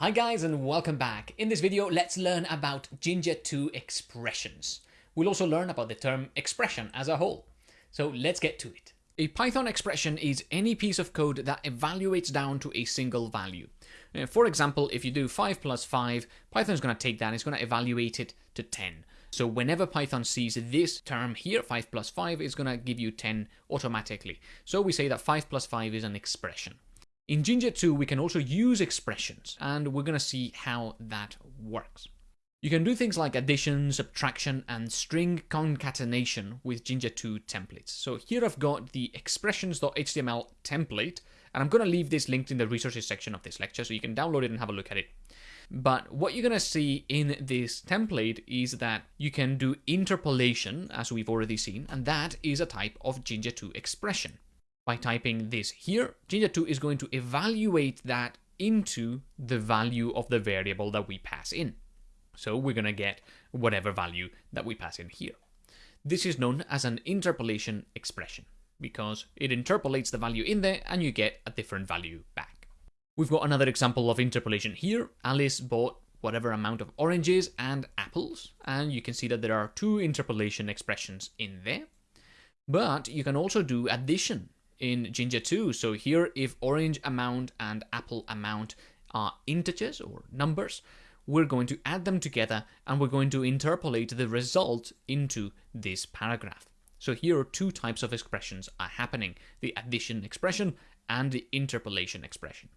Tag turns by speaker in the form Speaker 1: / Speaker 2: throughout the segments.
Speaker 1: Hi guys and welcome back. In this video, let's learn about Jinja 2 expressions. We'll also learn about the term expression as a whole. So let's get to it. A Python expression is any piece of code that evaluates down to a single value. Uh, for example, if you do 5 plus 5, Python's going to take that and it's going to evaluate it to 10. So whenever Python sees this term here, 5 plus 5, is going to give you 10 automatically. So we say that 5 plus 5 is an expression. In Jinja 2, we can also use expressions, and we're going to see how that works. You can do things like addition, subtraction, and string concatenation with Jinja 2 templates. So here I've got the expressions.html template, and I'm going to leave this linked in the resources section of this lecture, so you can download it and have a look at it. But what you're going to see in this template is that you can do interpolation, as we've already seen, and that is a type of Jinja 2 expression by typing this here, Jinja2 is going to evaluate that into the value of the variable that we pass in. So we're going to get whatever value that we pass in here. This is known as an interpolation expression because it interpolates the value in there and you get a different value back. We've got another example of interpolation here. Alice bought whatever amount of oranges and apples and you can see that there are two interpolation expressions in there. But you can also do addition in Jinja 2. So here, if orange amount and apple amount are integers or numbers, we're going to add them together and we're going to interpolate the result into this paragraph. So here two types of expressions are happening, the addition expression and the interpolation expression.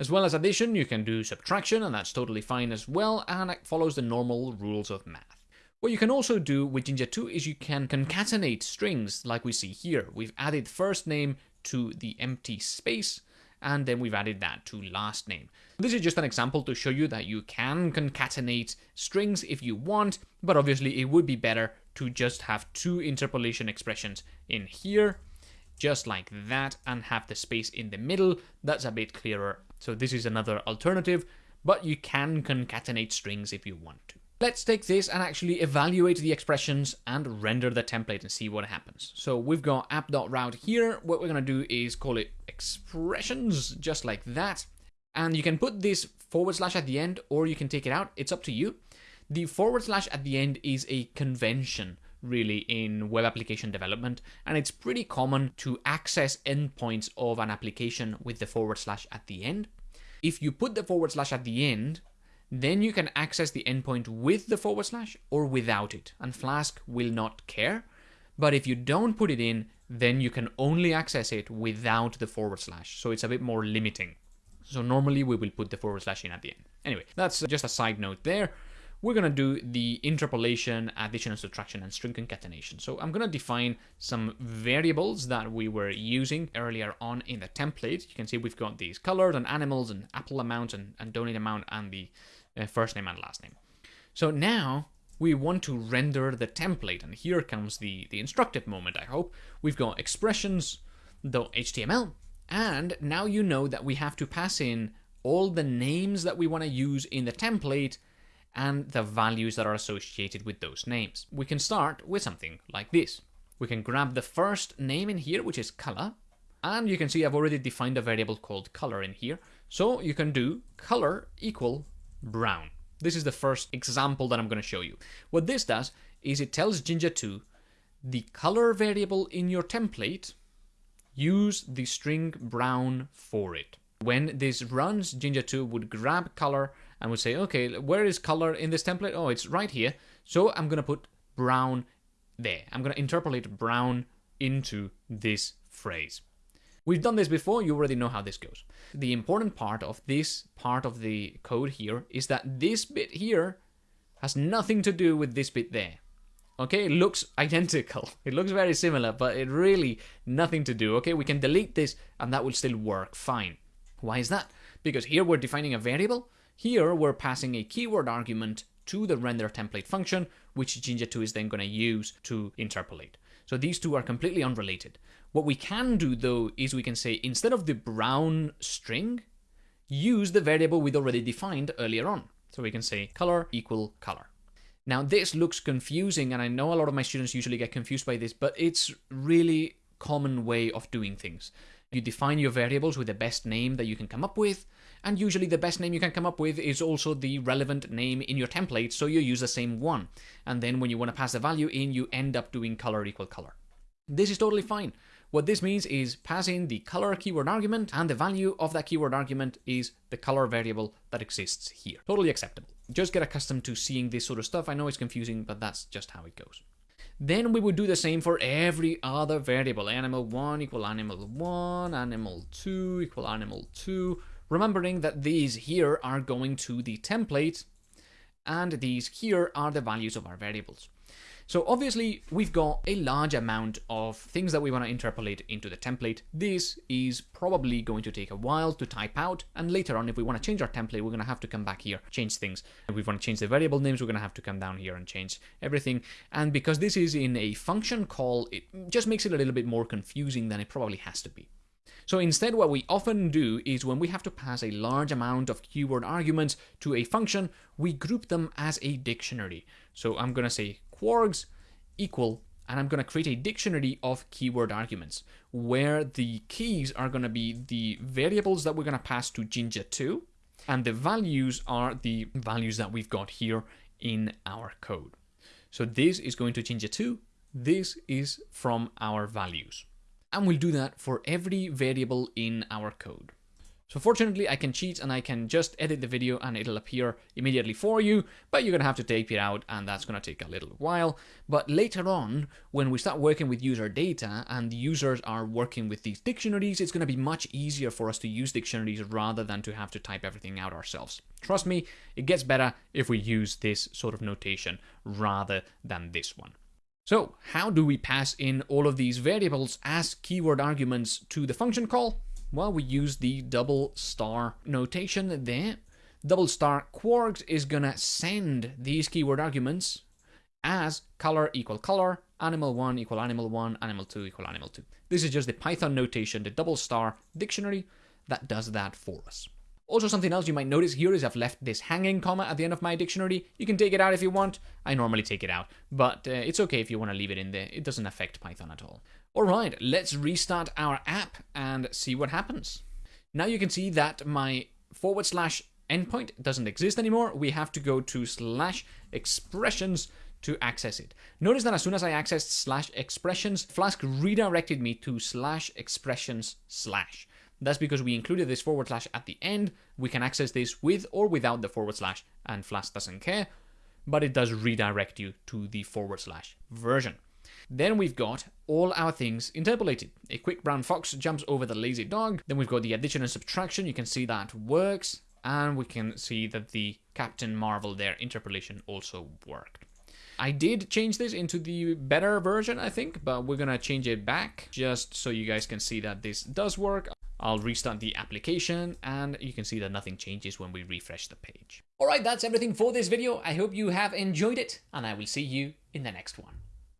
Speaker 1: As well as addition, you can do subtraction, and that's totally fine as well, and it follows the normal rules of math. What you can also do with Jinja 2 is you can concatenate strings like we see here. We've added first name to the empty space and then we've added that to last name. This is just an example to show you that you can concatenate strings if you want, but obviously it would be better to just have two interpolation expressions in here, just like that, and have the space in the middle. That's a bit clearer. So this is another alternative, but you can concatenate strings if you want to. Let's take this and actually evaluate the expressions and render the template and see what happens. So we've got app.route here. What we're going to do is call it expressions, just like that. And you can put this forward slash at the end or you can take it out. It's up to you. The forward slash at the end is a convention really in web application development and it's pretty common to access endpoints of an application with the forward slash at the end. If you put the forward slash at the end, then you can access the endpoint with the forward slash or without it, and Flask will not care. But if you don't put it in, then you can only access it without the forward slash, so it's a bit more limiting. So normally we will put the forward slash in at the end. Anyway, that's just a side note there. We're going to do the interpolation, addition and subtraction, and string concatenation. So I'm going to define some variables that we were using earlier on in the template. You can see we've got these colors and animals and apple amount and, and donate amount and the uh, first name and last name. So now we want to render the template, and here comes the, the instructive moment, I hope. We've got expressions.html, and now you know that we have to pass in all the names that we want to use in the template and the values that are associated with those names. We can start with something like this. We can grab the first name in here, which is color, and you can see I've already defined a variable called color in here. So you can do color equal brown. This is the first example that I'm going to show you. What this does is it tells Jinja 2 the color variable in your template, use the string brown for it. When this runs, Jinja 2 would grab color and would say, okay, where is color in this template? Oh, it's right here. So I'm going to put brown there. I'm going to interpolate brown into this phrase. We've done this before, you already know how this goes. The important part of this part of the code here is that this bit here has nothing to do with this bit there. Okay, it looks identical. It looks very similar, but it really nothing to do. Okay, we can delete this and that will still work fine. Why is that? Because here we're defining a variable. Here we're passing a keyword argument to the render template function, which Jinja2 is then going to use to interpolate. So these two are completely unrelated. What we can do though is we can say instead of the brown string, use the variable we'd already defined earlier on. So we can say color equal color. Now this looks confusing and I know a lot of my students usually get confused by this, but it's really common way of doing things. You define your variables with the best name that you can come up with, And usually the best name you can come up with is also the relevant name in your template, so you use the same one. And then when you want to pass the value in, you end up doing color equal color. This is totally fine. What this means is passing the color keyword argument and the value of that keyword argument is the color variable that exists here. Totally acceptable. Just get accustomed to seeing this sort of stuff. I know it's confusing, but that's just how it goes. Then we would do the same for every other variable. Animal 1 equal animal 1, animal 2 equal animal 2. Remembering that these here are going to the template and these here are the values of our variables. So obviously we've got a large amount of things that we want to interpolate into the template. This is probably going to take a while to type out and later on if we want to change our template we're going to have to come back here, change things. If we want to change the variable names we're going to have to come down here and change everything. And because this is in a function call it just makes it a little bit more confusing than it probably has to be. So instead what we often do is when we have to pass a large amount of keyword arguments to a function, we group them as a dictionary. So I'm going to say kwargs equal and I'm going to create a dictionary of keyword arguments where the keys are going to be the variables that we're going to pass to Jinja2 and the values are the values that we've got here in our code. So this is going to Jinja2, this is from our values. And we'll do that for every variable in our code. So fortunately I can cheat and I can just edit the video and it'll appear immediately for you, but you're gonna have to tape it out and that's gonna take a little while. But later on, when we start working with user data and the users are working with these dictionaries, it's gonna be much easier for us to use dictionaries rather than to have to type everything out ourselves. Trust me, it gets better if we use this sort of notation rather than this one. So how do we pass in all of these variables as keyword arguments to the function call? Well, we use the double star notation there. Double star kwargs is gonna send these keyword arguments as color equal color, animal 1 equal animal 1, animal 2 equal animal 2. This is just the Python notation, the double star dictionary that does that for us. Also, something else you might notice here is I've left this hanging comma at the end of my dictionary. You can take it out if you want. I normally take it out, but uh, it's okay if you want to leave it in there. It doesn't affect Python at all. All right, let's restart our app and see what happens. Now you can see that my forward slash endpoint doesn't exist anymore. We have to go to slash expressions to access it. Notice that as soon as I accessed slash expressions, Flask redirected me to slash expressions slash. That's because we included this forward slash at the end. We can access this with or without the forward slash, and Flask doesn't care, but it does redirect you to the forward slash version. Then we've got all our things interpolated. A quick brown fox jumps over the lazy dog. Then we've got the addition and subtraction. You can see that works. And we can see that the Captain Marvel there interpolation also worked. I did change this into the better version, I think, but we're gonna change it back just so you guys can see that this does work. I'll restart the application and you can see that nothing changes when we refresh the page. Alright, that's everything for this video. I hope you have enjoyed it and I will see you in the next one.